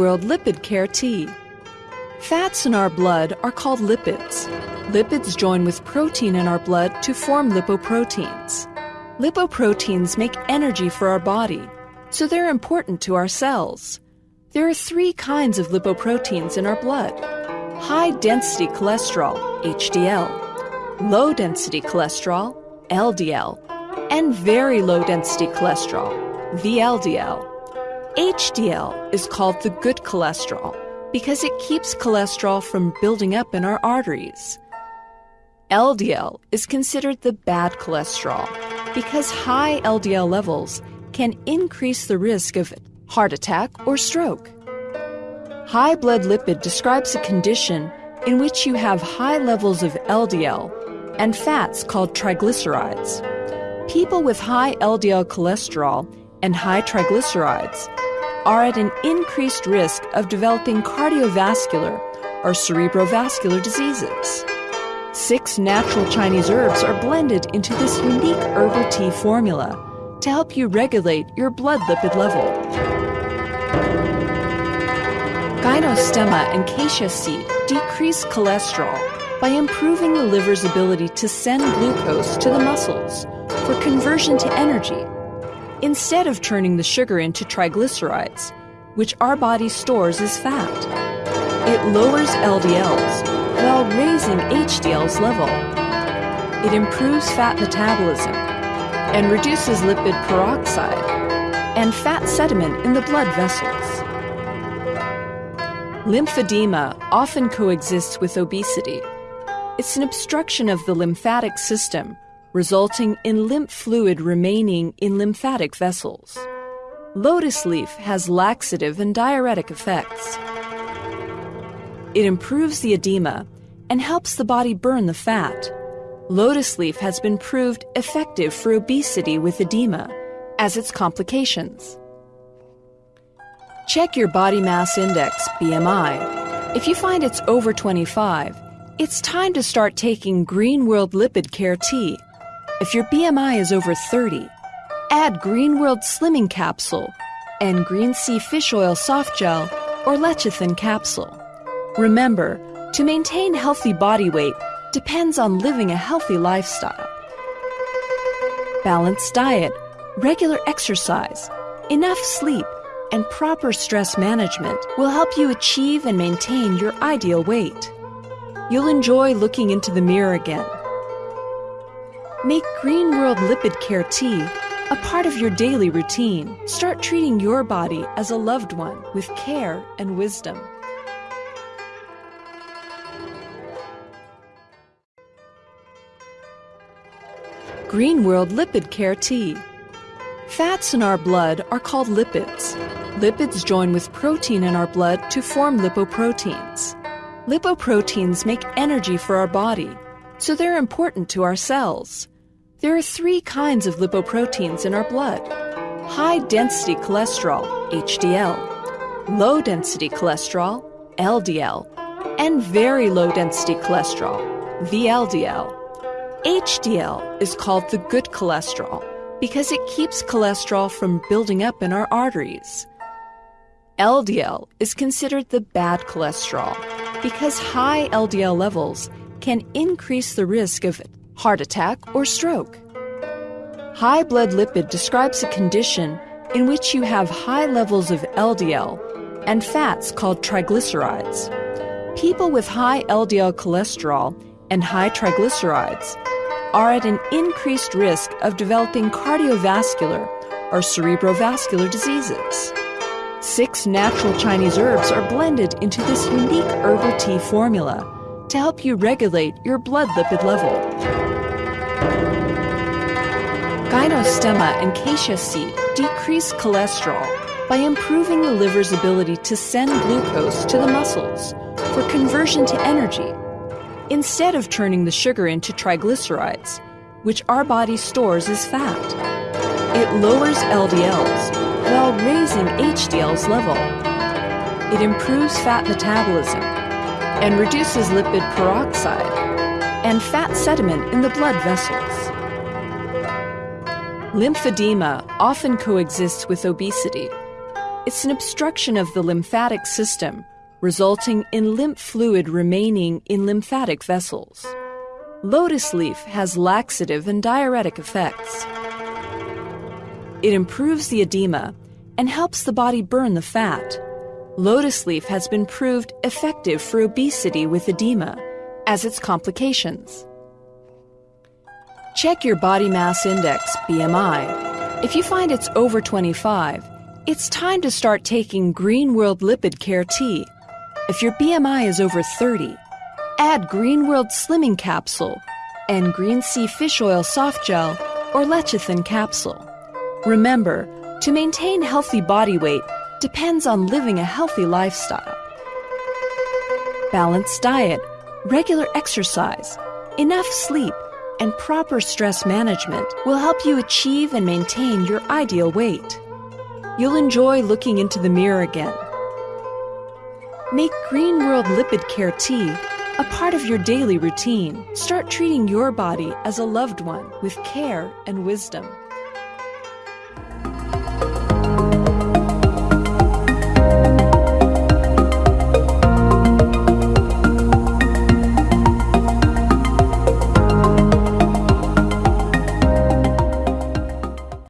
World Lipid Care Tea. Fats in our blood are called lipids. Lipids join with protein in our blood to form lipoproteins. Lipoproteins make energy for our body, so they're important to our cells. There are three kinds of lipoproteins in our blood high density cholesterol, HDL, low density cholesterol, LDL, and very low density cholesterol, VLDL. HDL is called the good cholesterol because it keeps cholesterol from building up in our arteries. LDL is considered the bad cholesterol because high LDL levels can increase the risk of heart attack or stroke. High blood lipid describes a condition in which you have high levels of LDL and fats called triglycerides. People with high LDL cholesterol and high triglycerides are at an increased risk of developing cardiovascular or cerebrovascular diseases. Six natural Chinese herbs are blended into this unique herbal tea formula to help you regulate your blood lipid level. Gynostemma and cassia seed decrease cholesterol by improving the liver's ability to send glucose to the muscles for conversion to energy instead of turning the sugar into triglycerides, which our body stores as fat. It lowers LDLs while raising HDL's level. It improves fat metabolism and reduces lipid peroxide and fat sediment in the blood vessels. Lymphedema often coexists with obesity. It's an obstruction of the lymphatic system resulting in lymph fluid remaining in lymphatic vessels. Lotus leaf has laxative and diuretic effects. It improves the edema and helps the body burn the fat. Lotus leaf has been proved effective for obesity with edema as its complications. Check your body mass index, BMI. If you find it's over 25, it's time to start taking Green World Lipid Care Tea if your BMI is over 30, add Green World Slimming Capsule and Green Sea Fish Oil Soft Gel or Lecithin Capsule. Remember, to maintain healthy body weight depends on living a healthy lifestyle. Balanced diet, regular exercise, enough sleep, and proper stress management will help you achieve and maintain your ideal weight. You'll enjoy looking into the mirror again Make Green World Lipid Care Tea a part of your daily routine. Start treating your body as a loved one with care and wisdom. Green World Lipid Care Tea. Fats in our blood are called lipids. Lipids join with protein in our blood to form lipoproteins. Lipoproteins make energy for our body, so they're important to our cells. There are three kinds of lipoproteins in our blood high density cholesterol, HDL, low density cholesterol, LDL, and very low density cholesterol, VLDL. HDL is called the good cholesterol because it keeps cholesterol from building up in our arteries. LDL is considered the bad cholesterol because high LDL levels can increase the risk of heart attack, or stroke. High blood lipid describes a condition in which you have high levels of LDL and fats called triglycerides. People with high LDL cholesterol and high triglycerides are at an increased risk of developing cardiovascular or cerebrovascular diseases. Six natural Chinese herbs are blended into this unique herbal tea formula to help you regulate your blood lipid level. Gynostemma and cassia seed decrease cholesterol by improving the liver's ability to send glucose to the muscles for conversion to energy instead of turning the sugar into triglycerides, which our body stores as fat. It lowers LDLs while raising HDL's level. It improves fat metabolism and reduces lipid peroxide and fat sediment in the blood vessels. Lymphedema often coexists with obesity. It's an obstruction of the lymphatic system, resulting in lymph fluid remaining in lymphatic vessels. Lotus leaf has laxative and diuretic effects. It improves the edema and helps the body burn the fat. Lotus leaf has been proved effective for obesity with edema as its complications. Check your body mass index, BMI. If you find it's over 25, it's time to start taking Green World Lipid Care Tea. If your BMI is over 30, add Green World Slimming Capsule and Green Sea Fish Oil Soft Gel or Lecithin Capsule. Remember, to maintain healthy body weight depends on living a healthy lifestyle. Balanced diet, regular exercise, enough sleep, and proper stress management will help you achieve and maintain your ideal weight. You'll enjoy looking into the mirror again. Make Green World Lipid Care Tea a part of your daily routine. Start treating your body as a loved one with care and wisdom.